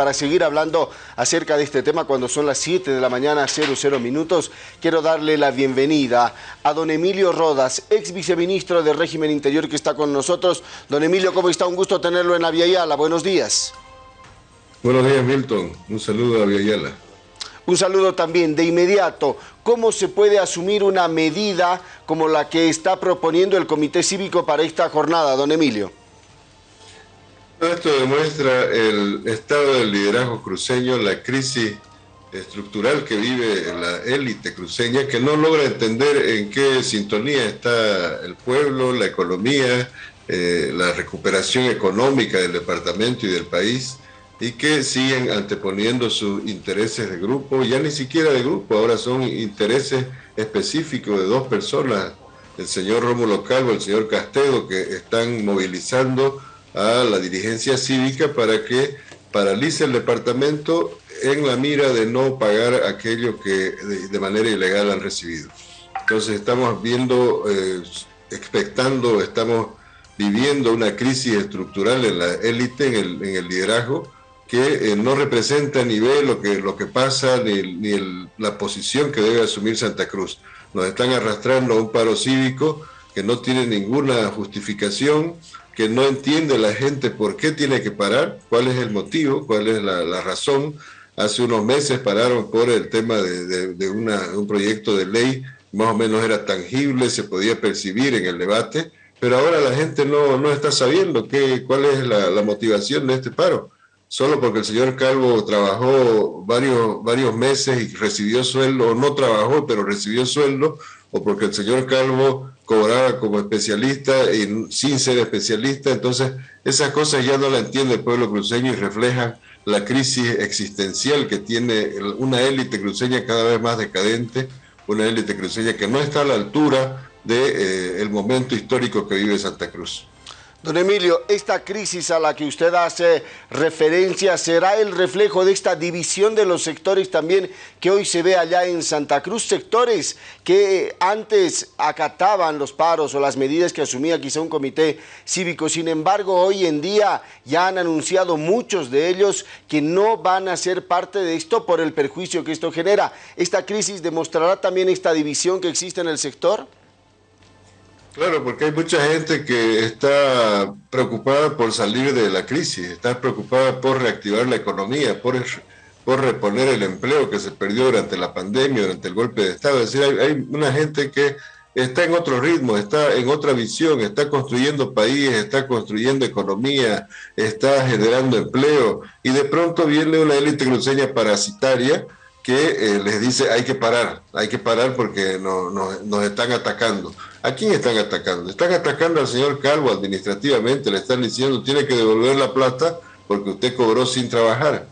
para seguir hablando acerca de este tema cuando son las 7 de la mañana, 00 minutos, quiero darle la bienvenida a don Emilio Rodas, ex viceministro del régimen interior que está con nosotros. Don Emilio, ¿cómo está? Un gusto tenerlo en Aviala. Buenos días. Buenos días, Milton. Un saludo a Aviala. Un saludo también de inmediato. ¿Cómo se puede asumir una medida como la que está proponiendo el Comité Cívico para esta jornada, don Emilio? Esto demuestra el estado del liderazgo cruceño, la crisis estructural que vive la élite cruceña, que no logra entender en qué sintonía está el pueblo, la economía, eh, la recuperación económica del departamento y del país y que siguen anteponiendo sus intereses de grupo, ya ni siquiera de grupo, ahora son intereses específicos de dos personas, el señor Rómulo Calvo, el señor Castedo, que están movilizando a la dirigencia cívica para que paralice el departamento en la mira de no pagar aquello que de, manera ilegal han recibido. Entonces estamos viendo, eh, expectando, estamos viviendo una crisis estructural en la élite, en el, liderazgo, que eh, no representa ni ve lo que, lo que pasa ni, ni la posición que debe asumir Santa Cruz. Nos están arrastrando a un paro cívico que no tiene ninguna justificación, que no entiende la gente por qué tiene que parar, cuál es el motivo, cuál es la, razón. Hace unos meses pararon por el tema de, de, un proyecto de ley, más o menos era tangible, se podía percibir en el debate, pero ahora la gente no, no está sabiendo qué, cuál es la, la motivación de este paro solo porque el señor Calvo trabajó varios, varios meses y recibió sueldo, o no trabajó, pero recibió sueldo, o porque el señor Calvo cobraba como especialista y sin ser especialista. Entonces, esas cosas ya no la entiende el pueblo cruceño y reflejan la crisis existencial que tiene una élite cruceña cada vez más decadente, una élite cruceña que no está a la altura del de, eh, momento histórico que vive Santa Cruz. Don Emilio, esta crisis a la que usted hace referencia, ¿será el reflejo de esta división de los sectores también que hoy se ve allá en Santa Cruz? Sectores que antes acataban los paros o las medidas que asumía quizá un comité cívico. Sin embargo, hoy en día ya han anunciado muchos de ellos que no van a ser parte de esto por el perjuicio que esto genera. ¿Esta crisis demostrará también esta división que existe en el sector? Claro, porque hay mucha gente que está preocupada por salir de la crisis, está preocupada por reactivar la economía, por, por reponer el empleo que se perdió durante la pandemia, durante el golpe de Estado. Es decir, hay, una gente que está en otro ritmo, está en otra visión, está construyendo país, está construyendo economía, está generando empleo, y de pronto viene una élite cruceña parasitaria que eh, les dice hay que parar, hay que parar porque no, nos están atacando. ¿A quién están atacando? Están atacando al señor Calvo administrativamente, le están diciendo tiene que devolver la plata porque usted cobró sin trabajar.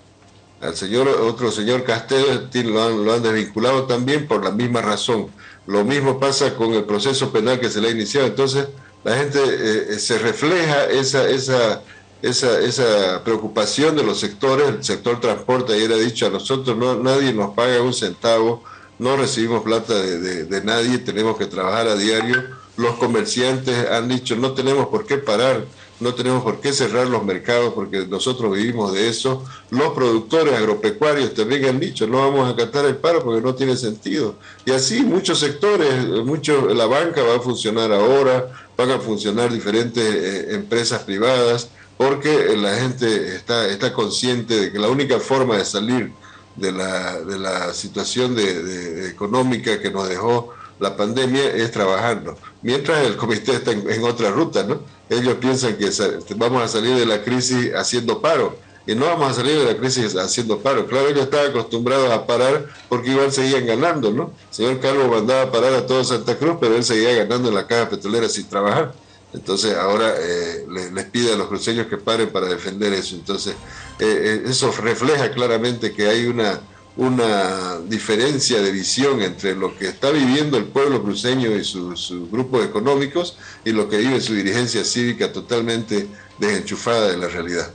Al señor, otro señor Castedo lo han, lo han desvinculado también por la misma razón. Lo mismo pasa con el proceso penal que se le ha iniciado. Entonces, la gente eh, eh, se refleja esa, esa esa, esa preocupación de los sectores, el sector transporte, ayer ha dicho a nosotros no, nadie nos paga un centavo, no recibimos plata de, de, nadie, tenemos que trabajar a diario. Los comerciantes han dicho no tenemos por qué parar, no tenemos por qué cerrar los mercados porque nosotros vivimos de eso. Los productores agropecuarios también han dicho no vamos a acatar el paro porque no tiene sentido. Y así muchos sectores, mucho, la banca va a funcionar ahora, van a funcionar diferentes eh, empresas privadas porque la gente está, consciente de que la única forma de salir de la, situación económica que nos dejó la pandemia es trabajando. Mientras el comité está en, otra ruta, ¿no? Ellos piensan que vamos a salir de la crisis haciendo paro. Y no vamos a salir de la crisis haciendo paro. Claro, ellos estaban acostumbrados a parar porque igual seguían ganando, ¿no? El señor Carlos mandaba parar a todo Santa Cruz, pero él seguía ganando en la caja petrolera sin trabajar. Entonces ahora eh, les, pide a los cruceños que paren para defender eso. Entonces eh, eh, eso refleja claramente que hay una, una diferencia de visión entre lo que está viviendo el pueblo cruceño y sus grupos económicos y lo que vive su dirigencia cívica totalmente desenchufada de la realidad.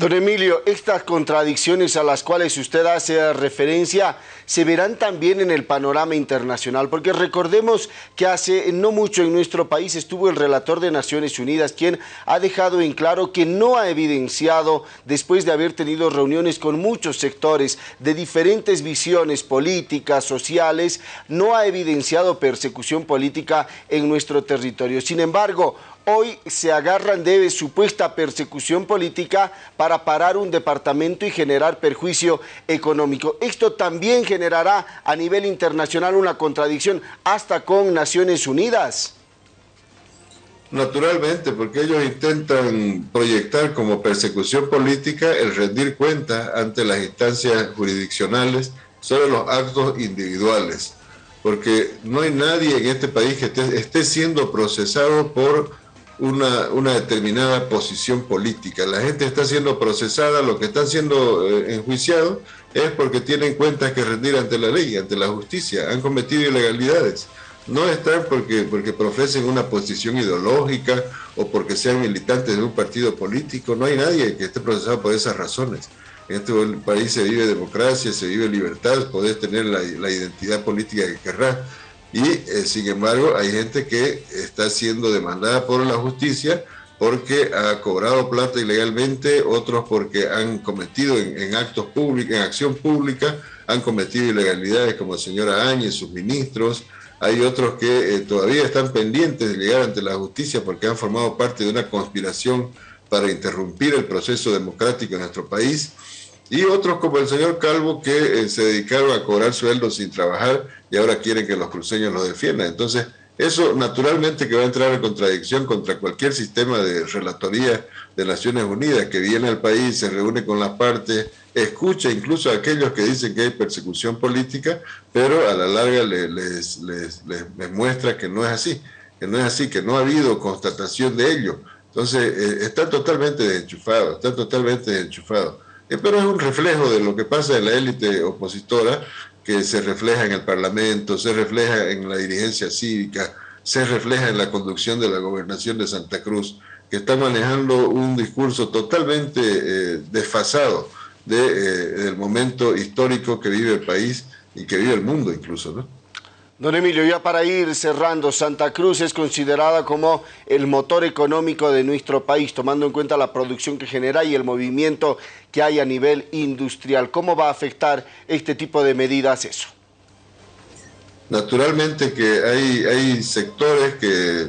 Don Emilio, estas contradicciones a las cuales usted hace referencia se verán también en el panorama internacional, porque recordemos que hace no mucho en nuestro país estuvo el relator de Naciones Unidas, quien ha dejado en claro que no ha evidenciado, después de haber tenido reuniones con muchos sectores de diferentes visiones políticas, sociales, no ha evidenciado persecución política en nuestro territorio. Sin embargo, hoy se agarran de supuesta persecución política para parar un departamento y generar perjuicio económico. Esto también generará a nivel internacional una contradicción hasta con Naciones Unidas. Naturalmente, porque ellos intentan proyectar como persecución política el rendir cuenta ante las instancias jurisdiccionales sobre los actos individuales. Porque no hay nadie en este país que esté, siendo procesado por una, una, determinada posición política. La gente está siendo procesada, lo que está siendo eh, enjuiciado es porque tienen cuentas que rendir ante la ley, ante la justicia, han cometido ilegalidades. No están porque, porque profesen una posición ideológica o porque sean militantes de un partido político, no hay nadie que esté procesado por esas razones. En este país se vive democracia, se vive libertad, podés tener la, la identidad política que querrás y eh, sin embargo hay gente que está siendo demandada por la justicia porque ha cobrado plata ilegalmente, otros porque han cometido en, actos públicos, en acción pública, han cometido ilegalidades como la señora Áñez, sus ministros, hay otros que eh, todavía están pendientes de llegar ante la justicia porque han formado parte de una conspiración para interrumpir el proceso democrático en nuestro país y otros como el señor Calvo que eh, se dedicaron a cobrar sueldos sin trabajar y ahora quieren que los cruceños los defiendan. Entonces, eso naturalmente que va a entrar en contradicción contra cualquier sistema de relatoría de Naciones Unidas que viene al país, se reúne con las partes, escucha incluso a aquellos que dicen que hay persecución política, pero a la larga les, les, les, muestra que no es así, que no es así, que no ha habido constatación de ello. Entonces, eh, está totalmente desenchufado, está totalmente desenchufado. Eh, pero es un reflejo de lo que pasa en la élite opositora, que se refleja en el Parlamento, se refleja en la dirigencia cívica, se refleja en la conducción de la gobernación de Santa Cruz, que está manejando un discurso totalmente eh, desfasado de, eh, del momento histórico que vive el país y que vive el mundo incluso, ¿no? Don Emilio, ya para ir cerrando, Santa Cruz es considerada como el motor económico de nuestro país, tomando en cuenta la producción que genera y el movimiento que hay a nivel industrial. ¿Cómo va a afectar este tipo de medidas eso? Naturalmente que hay, hay sectores que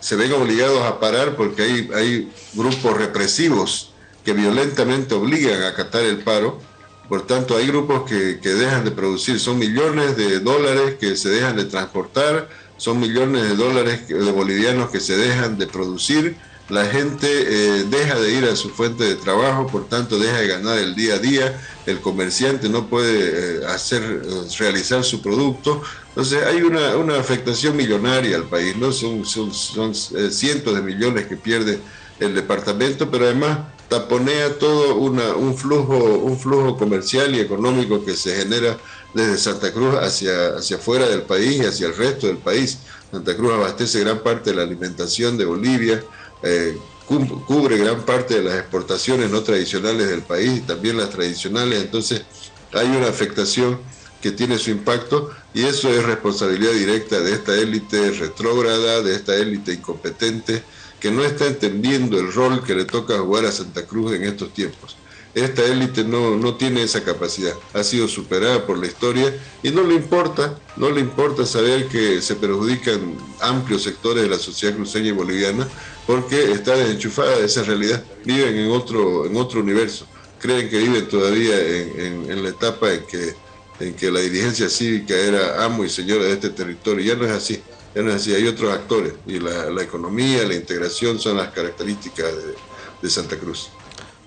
se ven obligados a parar porque hay, hay grupos represivos que violentamente obligan a acatar el paro por tanto, hay grupos que, dejan de producir, son millones de dólares que se dejan de transportar, son millones de dólares de bolivianos que se dejan de producir, la gente eh, deja de ir a su fuente de trabajo, por tanto deja de ganar el día a día, el comerciante no puede eh, hacer, eh, realizar su producto, entonces hay una, afectación millonaria al país, ¿no? son, son cientos de millones que pierde el departamento, pero además taponea todo un, flujo, un flujo comercial y económico que se genera desde Santa Cruz hacia, hacia afuera del país y hacia el resto del país. Santa Cruz abastece gran parte de la alimentación de Bolivia, eh, cubre gran parte de las exportaciones no tradicionales del país y también las tradicionales, entonces hay una afectación que tiene su impacto y eso es responsabilidad directa de esta élite retrógrada, de esta élite incompetente, que no está entendiendo el rol que le toca jugar a Santa Cruz en estos tiempos. Esta élite no, no tiene esa capacidad, ha sido superada por la historia y no le importa, no le importa saber que se perjudican amplios sectores de la sociedad cruceña y boliviana porque está desenchufada de esa realidad, viven en otro, en otro universo, creen que viven todavía en, en, la etapa en que, en que la dirigencia cívica era amo y señora de este territorio, ya no es así ya no hay otros actores y la, economía, la integración son las características de, Santa Cruz.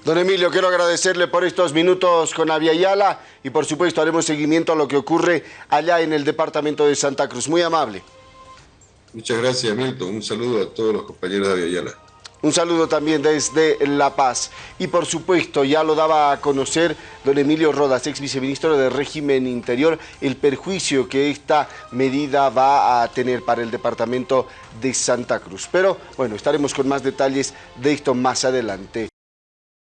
Don Emilio, quiero agradecerle por estos minutos con Aviala y por supuesto haremos seguimiento a lo que ocurre allá en el departamento de Santa Cruz. Muy amable. Muchas gracias, Milton. Un saludo a todos los compañeros de Aviala. Un saludo también desde La Paz. Y por supuesto, ya lo daba a conocer don Emilio Rodas, ex viceministro del régimen interior, el perjuicio que esta medida va a tener para el departamento de Santa Cruz. Pero bueno, estaremos con más detalles de esto más adelante.